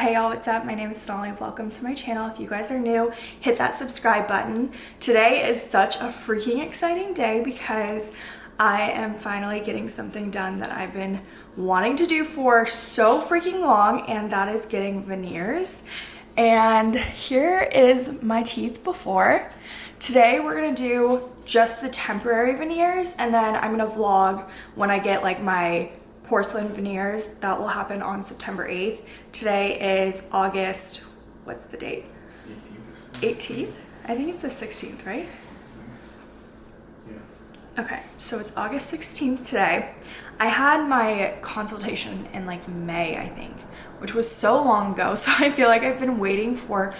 Hey y'all, what's up? My name is Sonali. Welcome to my channel. If you guys are new, hit that subscribe button. Today is such a freaking exciting day because I am finally getting something done that I've been wanting to do for so freaking long and that is getting veneers. And here is my teeth before. Today we're gonna do just the temporary veneers and then I'm gonna vlog when I get like my porcelain veneers. That will happen on September 8th. Today is August, what's the date? 18th? I think it's the 16th, right? Yeah. Okay, so it's August 16th today. I had my consultation in like May, I think, which was so long ago. So I feel like I've been waiting for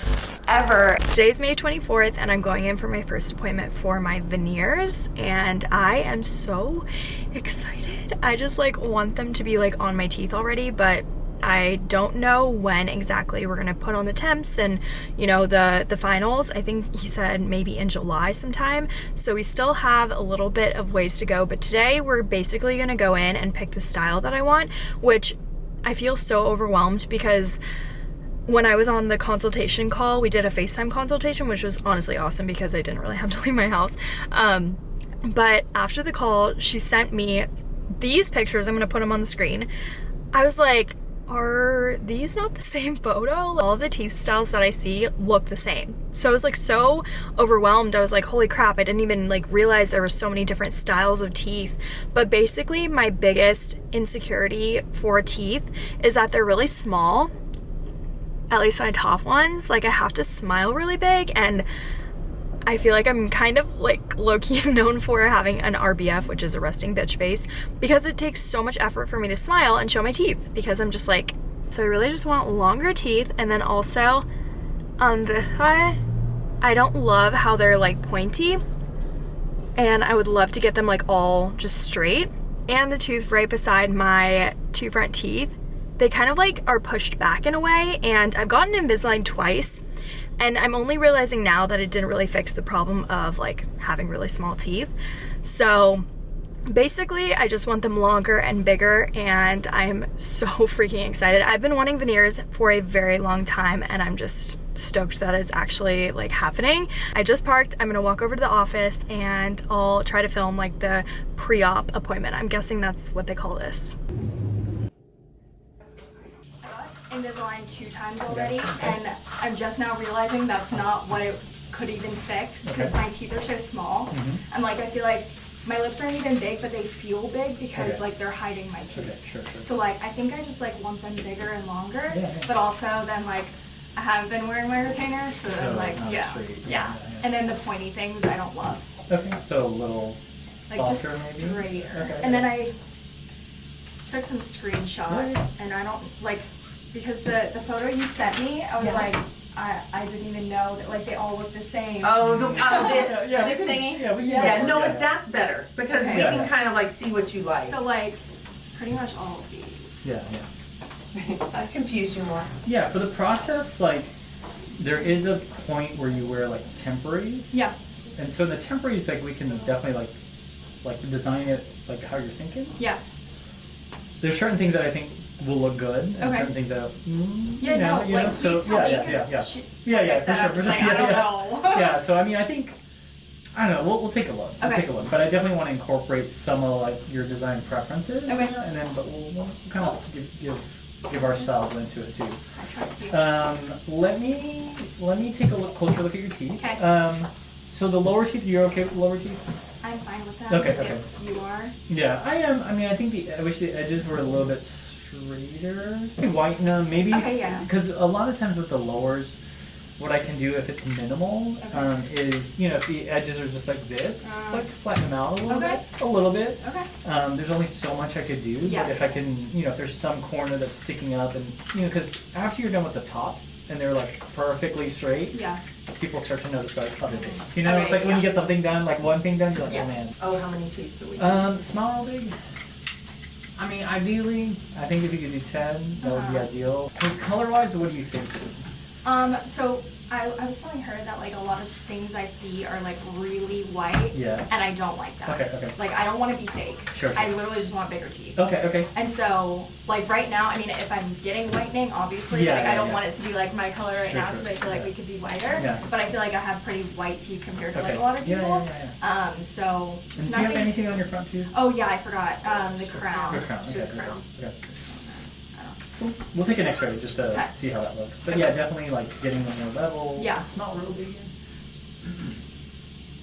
ever. Today's May 24th and I'm going in for my first appointment for my veneers and I am so excited. I just like want them to be like on my teeth already, but I don't know when exactly we're gonna put on the temps and you know the the finals I think he said maybe in July sometime so we still have a little bit of ways to go but today we're basically gonna go in and pick the style that I want which I feel so overwhelmed because when I was on the consultation call we did a FaceTime consultation which was honestly awesome because I didn't really have to leave my house um, but after the call she sent me these pictures I'm gonna put them on the screen I was like are these not the same photo? All the teeth styles that I see look the same. So I was like so overwhelmed. I was like, holy crap, I didn't even like realize there were so many different styles of teeth. But basically my biggest insecurity for teeth is that they're really small. At least my top ones. Like I have to smile really big and I feel like I'm kind of like low-key known for having an RBF, which is a resting bitch face, because it takes so much effort for me to smile and show my teeth because I'm just like, so I really just want longer teeth and then also on the side, I don't love how they're like pointy and I would love to get them like all just straight. And the tooth right beside my two front teeth, they kind of like are pushed back in a way and I've gotten Invisalign twice and I'm only realizing now that it didn't really fix the problem of like having really small teeth. So basically I just want them longer and bigger and I'm so freaking excited. I've been wanting veneers for a very long time and I'm just stoked that it's actually like happening. I just parked, I'm gonna walk over to the office and I'll try to film like the pre-op appointment. I'm guessing that's what they call this. Invisalign two times already, okay. and I'm just now realizing that's not what it could even fix because okay. my teeth are so small. Mm -hmm. And like I feel like my lips aren't even big, but they feel big because okay. like they're hiding my teeth. Sure, sure. So like I think I just like want them bigger and longer, yeah, yeah. but also then like I haven't been wearing my retainer, so, so like yeah, yeah, yeah, And then the pointy things I don't love. Okay, so a little like just maybe? straighter. Okay, and then I took some screenshots, and I don't like because the, the photo you sent me, I was yeah. like, I, I didn't even know that like they all look the same. Oh, the, uh, this yeah, this thingy. Yeah, yeah, yeah, no, that's better because okay. we can kind of like see what you like. So like, pretty much all of these. Yeah, yeah. I confuse you more. Yeah, for the process, like, there is a point where you wear like temporaries. Yeah. And so in the temporaries, like, we can definitely like, like design it like how you're thinking. Yeah. There's certain things that I think will look good and okay. certain things that mm, yeah, you know, no, you like, know, so yeah, yeah, yeah, yeah, she, yeah, yeah, for sure, for sure, like, yeah, yeah. yeah. So I mean, I think I don't know. We'll, we'll take a look. We'll take a look, but I definitely want to incorporate some of like your design preferences. Okay. You know, and then, but we'll, we'll kind of give, give give ourselves into it too. I trust you. Um, let me let me take a look closer look at your teeth. Okay. Um, so the lower teeth, you're okay with lower teeth? I'm fine with that. Okay, okay. you are? Yeah, I am. I mean, I think the I wish the edges were a little bit straighter. Whiten them, maybe. Okay, yeah. Because a lot of times with the lowers, what I can do if it's minimal okay. um, is, you know, if the edges are just like this, uh, just like flatten them out a little okay. bit, a little bit. Okay. Um, there's only so much I could do, yeah. but if I can, you know, if there's some corner that's sticking up, and you know, because after you're done with the tops and they're like perfectly straight, yeah. people start to notice like other things. You know, okay, it's like yeah. when you get something done, like one thing done, you're like, yeah. oh man. Oh, how many teeth do we? Um, small, big. I mean, ideally, I think if you could do 10, that would be uh-huh. ideal. Because color-wise, what do you think? Um, so I, I was telling her that like a lot of things I see are like really white. Yeah. And I don't like that. Okay, okay. Like I don't want to be fake. Sure, I literally just want bigger teeth. Okay, okay. And so, like right now, I mean, if I'm getting whitening, obviously, Yeah, like yeah, I don't yeah. want it to be like my color right Sure, now sure, because I feel like yeah. we could be whiter. Yeah. But I feel like I have pretty white teeth compared to like a lot of Yeah, people. yeah, yeah, Um, so And just do you have anything too. on your front tooth? Oh yeah, I forgot. Um, the crown. Your crown. The Okay, okay, crown. okay. Cool. We'll take an X-ray just to Okay. see how that looks. But yeah, definitely like getting them more level. Yeah. It's not real big.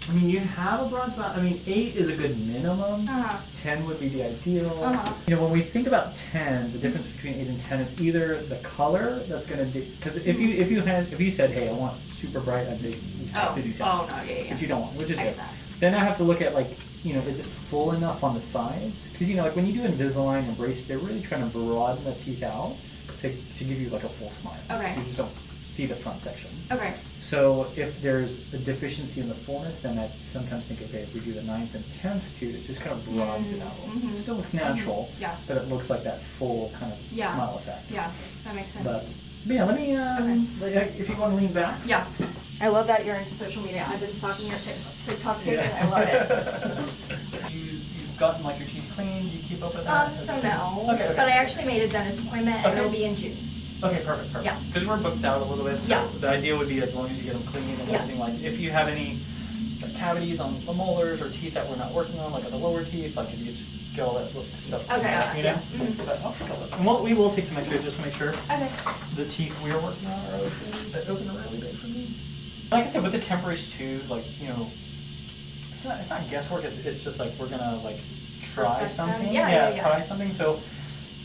I mean, you have a broad spot. I mean, eight is a good minimum. Uh-huh. Ten would be the ideal. Uh-huh. You know, when we think about ten, the difference between eight and ten is either the color that's going to be because if you if you had if you said, hey, I want super bright, I'd say you have Oh. to do ten. Oh no, yeah, yeah. But you don't want, which is good. Then I have to look at like, you know, is it full enough on the sides? Because you know, like when you do Invisalign and braces, they're really trying to broaden the teeth out to, to give you like a full smile. Okay. So you just don't see the front section. Okay. So if there's a deficiency in the fullness, then I sometimes think, okay, if we do the ninth and tenth tooth, it just kind of broadens it out. little. Mhm. It still looks natural, Yeah. but it looks like that full kind of Yeah. smile effect. Yeah, that makes sense. But, yeah, let me, um, like, if you want to lean back. Yeah. I love that you're into social media. I've been stalking your TikTok page and I love it. you, you've gotten like your teeth cleaned, you keep up with that. Um, that? so no. Okay, okay. But I actually made a dentist appointment and it'll be in June. Okay, perfect, perfect. Yeah. Because we're booked out a little bit, so Yeah. the idea would be as long as you get them clean and Yeah. everything, like, if you have any like, cavities on the molars or teeth that we're not working on, like on the lower teeth, like if you just get all that stuff cleaned Okay, out, you know? yeah. Mhm. But I'll take a look. And we'll, we will take some x-rays just to make sure Okay. the teeth we're working on are open, that open really big for me. Like I said, with the temporaries too, like, you know, it's not, it's not guesswork, it's, it's just like, we're gonna like try Perfect something. Yeah, yeah, yeah. try something, so,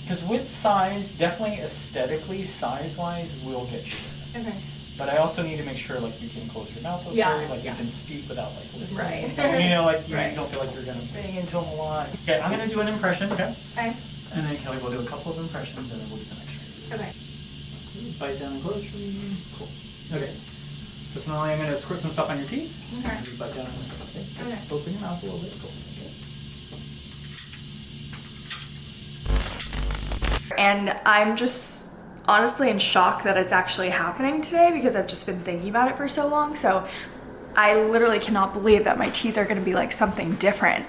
because with size, definitely aesthetically, size-wise, we'll get you there. Okay. But I also need to make sure like you can close your mouth okay, Yeah, like yeah. you can speak without like listening. Right. you know, like you Right. don't feel like you're gonna bang into them a lot. Okay, I'm gonna do an impression, okay? Okay. And then Kelly will do a couple of impressions and then we'll do some x-rays. Okay. Bite down and close. Cool. Okay. So now I'm gonna squirt some stuff on your teeth. Okay. And you bite down and stuff. Okay. Okay. Open your mouth a little bit. Cool. Okay. And I'm just honestly in shock that it's actually happening today because I've just been thinking about it for so long. So I literally cannot believe that my teeth are gonna be like something different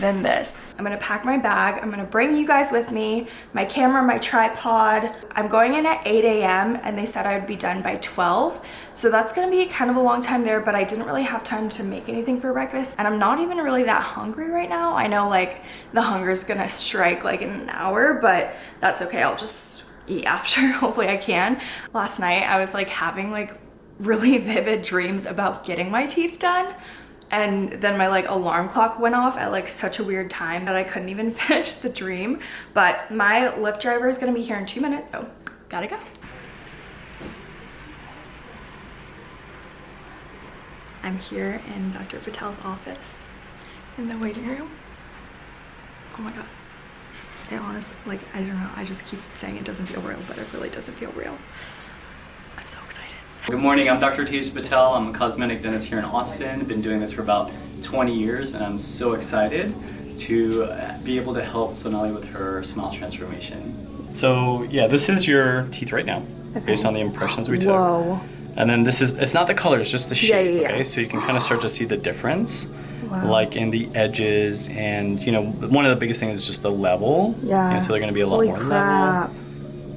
than this. I'm gonna pack my bag. I'm gonna bring you guys with me, my camera, my tripod. I'm going in at 8 a.m. and they said I would be done by 12. So that's gonna be kind of a long time there, but I didn't really have time to make anything for breakfast. And I'm not even really that hungry right now. I know like the hunger is gonna strike like in an hour, but that's okay. I'll just eat after. Hopefully I can. Last night I was like having like really vivid dreams about getting my teeth done and then my like alarm clock went off at like such a weird time that I couldn't even finish the dream. But my Lyft driver is gonna be here in two minutes so gotta go. I'm here in Dr. Patel's office in the waiting room. Oh my god. It honestly like I don't know. I just keep saying it doesn't feel real but it really doesn't feel real. I'm so excited Good morning, I'm Dr. Tej Patel. I'm a cosmetic dentist here in Austin. Been doing this for about 20 years and I'm so excited to be able to help Sonali with her smile transformation. So yeah, this is your teeth right now, based on the impressions we took. Whoa. And then this is, it's not the color, it's just the shape, Yeah, yeah, yeah. okay? So you can kind of start to see the difference, Wow. like in the edges and, you know, one of the biggest things is just the level. Yeah. You know, so they're gonna be a lot Holy more crap. level.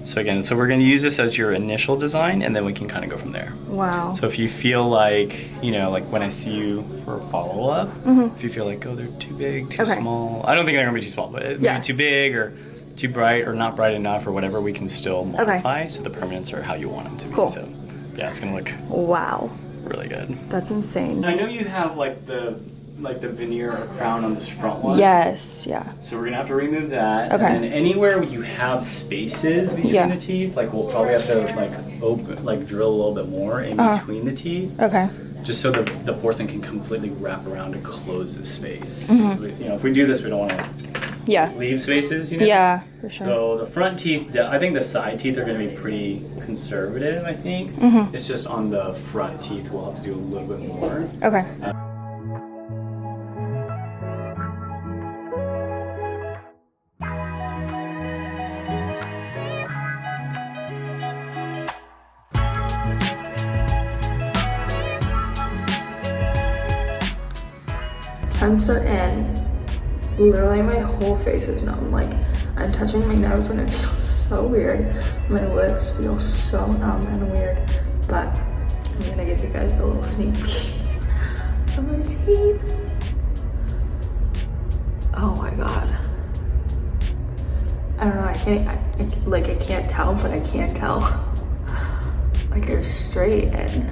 So again, so we're gonna use this as your initial design and then we can kind of go from there. Wow. So if you feel like, you know, like when I see you for a follow up, mm-hmm. if you feel like, oh, they're too big, too. Okay. small, I don't think they're gonna be too small, but maybe Yeah. too big or too bright or not bright enough or whatever, we can still modify so the permanents are how you want them to be. Cool. So yeah, it's gonna look Wow. really good. That's insane. I know you have like the like the veneer or crown on this front one. Yes, yeah. So we're gonna have to remove that. Okay. And anywhere you have spaces between Yeah. the teeth, like we'll probably have to like open, like drill a little bit more in Uh-huh. between the teeth. Okay. just so the, the porcelain can completely wrap around and close the space. Mm-hmm. So we- you know, if we do this, we don't want to Yeah. leave spaces. You know. Yeah, for sure. So the front teeth, the, I think the side teeth are going to be pretty conservative. I think Mm-hmm. it's just on the front teeth we'll have to do a little bit more. Okay. Are in. Literally my whole face is numb. Like I'm touching my nose and it feels so weird. My lips feel so numb and weird. But I'm gonna give you guys a little sneak peek of my teeth. Oh my god. I don't know, I can't, I, I, like I can't tell, but I can't tell. Like they're straight and,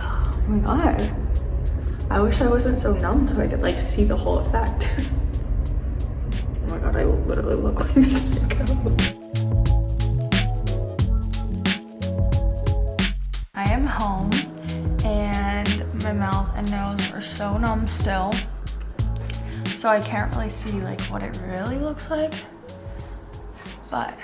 oh my god. I wish I wasn't so numb so I could like see the whole effect. oh my god, I literally look like sicko. I am home and my mouth and nose are so numb still. So I can't really see like what it really looks like. But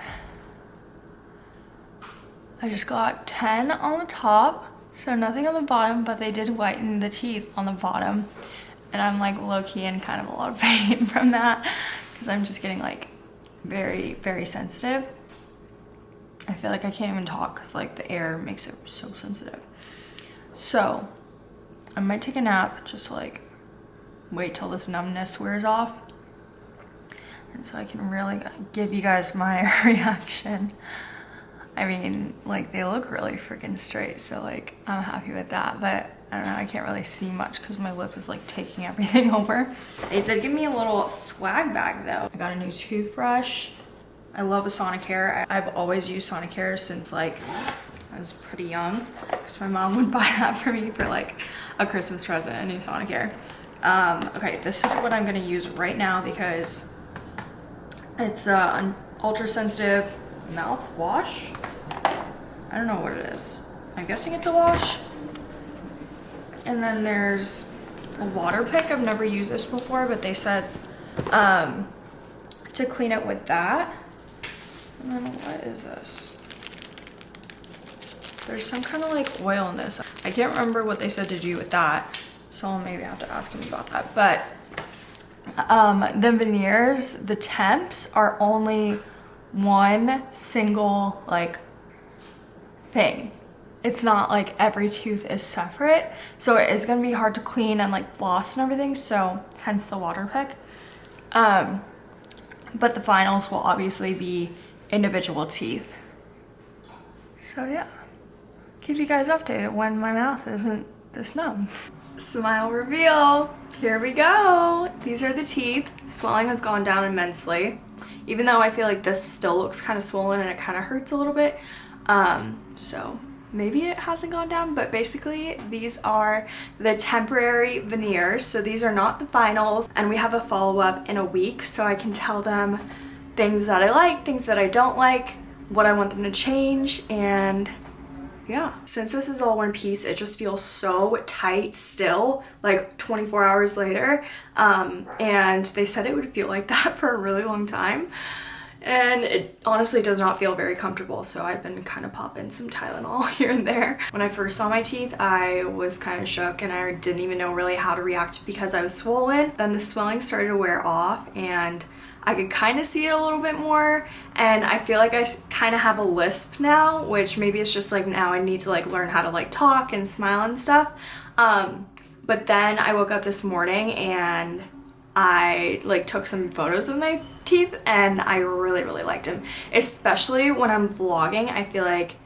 I just got 10 on the top so nothing on the bottom, but they did whiten the teeth on the bottom. And I'm like low-key in kind of a lot of pain from that because I'm just getting like very, very sensitive. I feel like I can't even talk because like the air makes it so sensitive. So I might take a nap just like wait till this numbness wears off. And so I can really give you guys my reaction. I mean, like they look really freaking straight, so like I'm happy with that, but I don't know, I can't really see much because my lip is like taking everything over. They did give me a little swag bag though. I got a new toothbrush. I love a Sonicare. I've always used Sonicare since like I was pretty young because my mom would buy that for me for like a Christmas present, a new Sonicare. Um, okay, this is what I'm gonna use right now because it's uh, an ultra sensitive mouthwash. I don't know what it is. I'm guessing it's a wash. And then there's a water pick. I've never used this before, but they said um, to clean it with that. And then what is this? There's some kind of like oil in this. I can't remember what they said to do with that. So maybe maybe have to ask him about that. But um, the veneers, the temps are only one single like thing. It's not like every tooth is separate. So it is gonna be hard to clean and like floss and everything. So hence the water pick. Um, but the finals will obviously be individual teeth. So yeah, keep you guys updated when my mouth isn't this numb. Smile reveal, here we go. These are the teeth. Swelling has gone down immensely even though I feel like this still looks kind of swollen and it kind of hurts a little bit. Um, so maybe it hasn't gone down, but basically these are the temporary veneers. So these are not the finals and we have a follow-up in a week so I can tell them things that I like, things that I don't like, what I want them to change and yeah since this is all one piece it just feels so tight still like 24 hours later um, and they said it would feel like that for a really long time and it honestly does not feel very comfortable so I've been kind of popping some Tylenol here and there. When I first saw my teeth I was kind of shook and I didn't even know really how to react because I was swollen. Then the swelling started to wear off and I could kind of see it a little bit more and I feel like I kind of have a lisp now which maybe it's just like now I need to like learn how to like talk and smile and stuff. Um, but then I woke up this morning and I like took some photos of my teeth and I really really liked them especially when I'm vlogging I feel like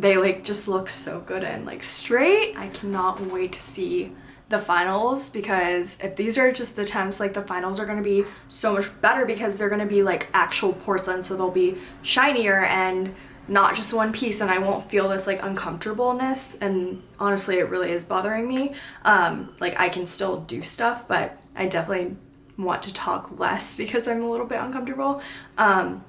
they like just look so good and like straight. I cannot wait to see the finals because if these are just the temps like the finals are going to be so much better because they're going to be like actual porcelain so they'll be shinier and not just one piece and I won't feel this like uncomfortableness and honestly it really is bothering me. Um like I can still do stuff but I definitely want to talk less because I'm a little bit uncomfortable. Um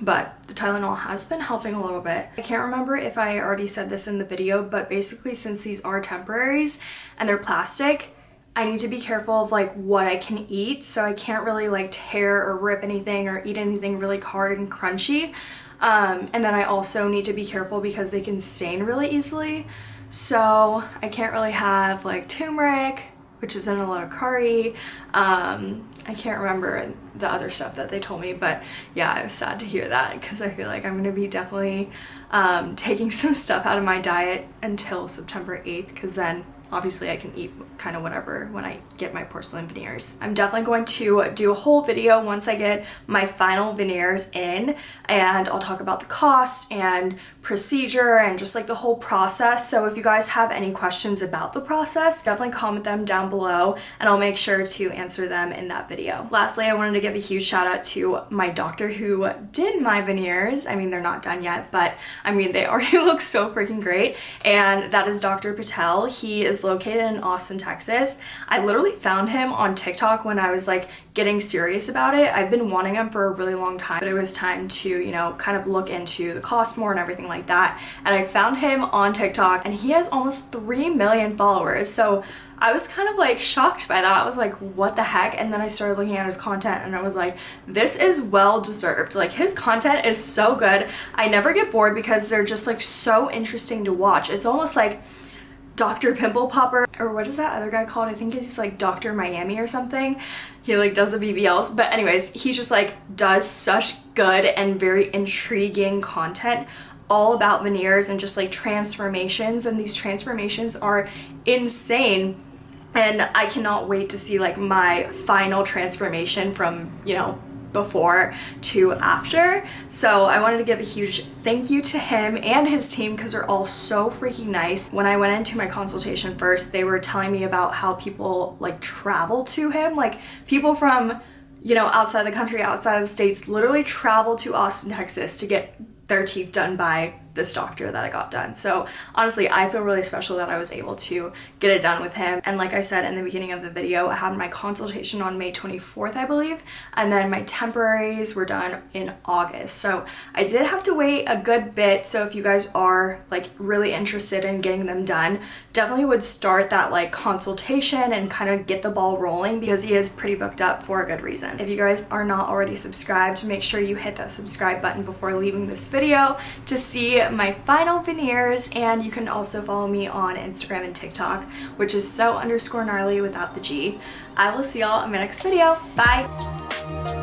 but the Tylenol has been helping a little bit. I can't remember if I already said this in the video, but basically since these are temporaries and they're plastic, I need to be careful of like what I can eat. So I can't really like tear or rip anything or eat anything really hard and crunchy. Um, and then I also need to be careful because they can stain really easily. So I can't really have like turmeric, which is in a lot of curry. Um, I can't remember the other stuff that they told me, but yeah, I was sad to hear that because I feel like I'm going to be definitely um, taking some stuff out of my diet until September 8th because then obviously I can eat kind of whatever when I get my porcelain veneers. I'm definitely going to do a whole video once I get my final veneers in and I'll talk about the cost and procedure and just like the whole process. So if you guys have any questions about the process, definitely comment them down below and I'll make sure to answer them in that video. Lastly, I wanted to give a huge shout out to my doctor who did my veneers. I mean, they're not done yet, but I mean, they already look so freaking great. And that is Dr. Patel. He located in Austin, Texas. I literally found him on TikTok when I was like getting serious about it. I've been wanting him for a really long time, but it was time to, you know, kind of look into the cost more and everything like that. And I found him on TikTok and he has almost 3 million followers. So I was kind of like shocked by that. I was like, what the heck? And then I started looking at his content and I was like, this is well deserved. Like his content is so good. I never get bored because they're just like so interesting to watch. It's almost like Dr. Pimple Popper or what is that other guy called? I think he's like Dr. Miami or something. He like does the BBLs. But anyways, he just like does such good and very intriguing content all about veneers and just like transformations and these transformations are insane and I cannot wait to see like my final transformation from, you know, before to after. So I wanted to give a huge thank you to him and his team because they're all so freaking nice. When I went into my consultation first, they were telling me about how people like travel to him, like people from you know, outside the country, outside of the states, literally travel to Austin, Texas to get their teeth done by this doctor that I got done. So honestly, I feel really special that I was able to get it done with him. And like I said in the beginning of the video, I had my consultation on May 24th, I believe, and then my temporaries were done in August. So I did have to wait a good bit. So if you guys are like really interested in getting them done, definitely would start that like consultation and kind of get the ball rolling because he is pretty booked up for a good reason. If you guys are not already subscribed, make sure you hit that subscribe button before leaving this video to see my final veneers and you can also follow me on Instagram and TikTok which is so underscore gnarly without the G. I will see y'all in my next video. Bye!